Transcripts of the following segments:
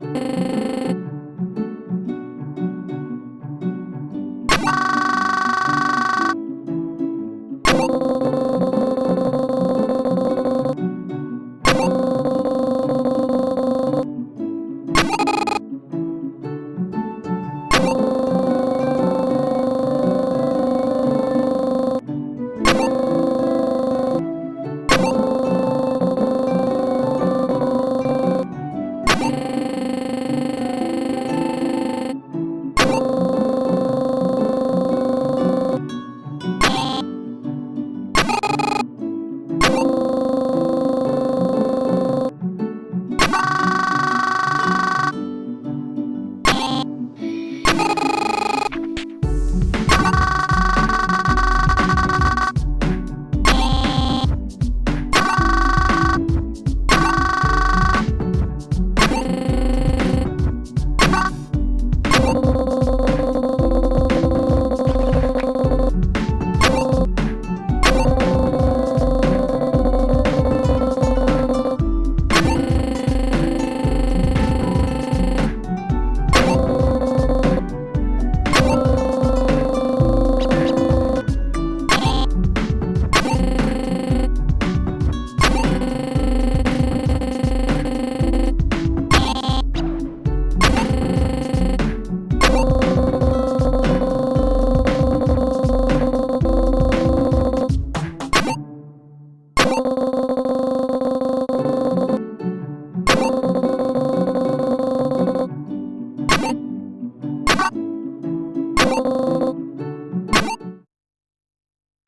you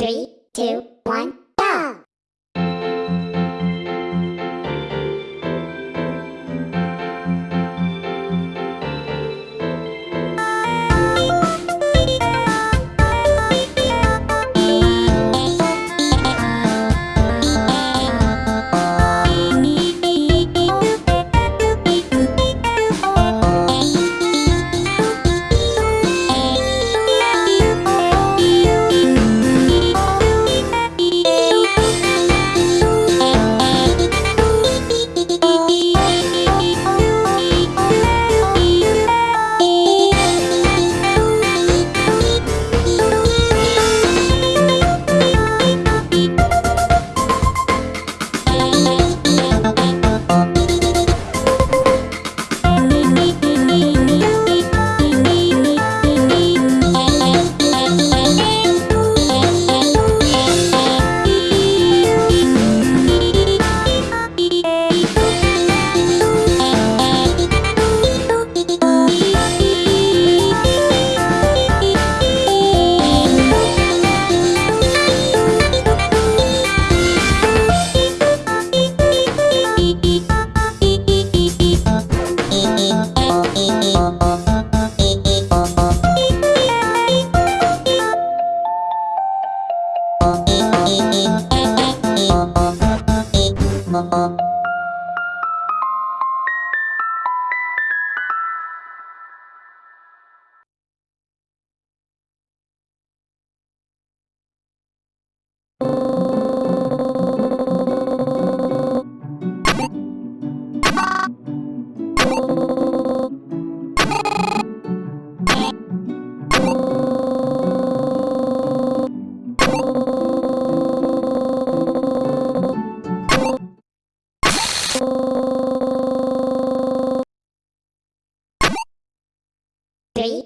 Three, two, one.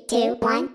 two, one.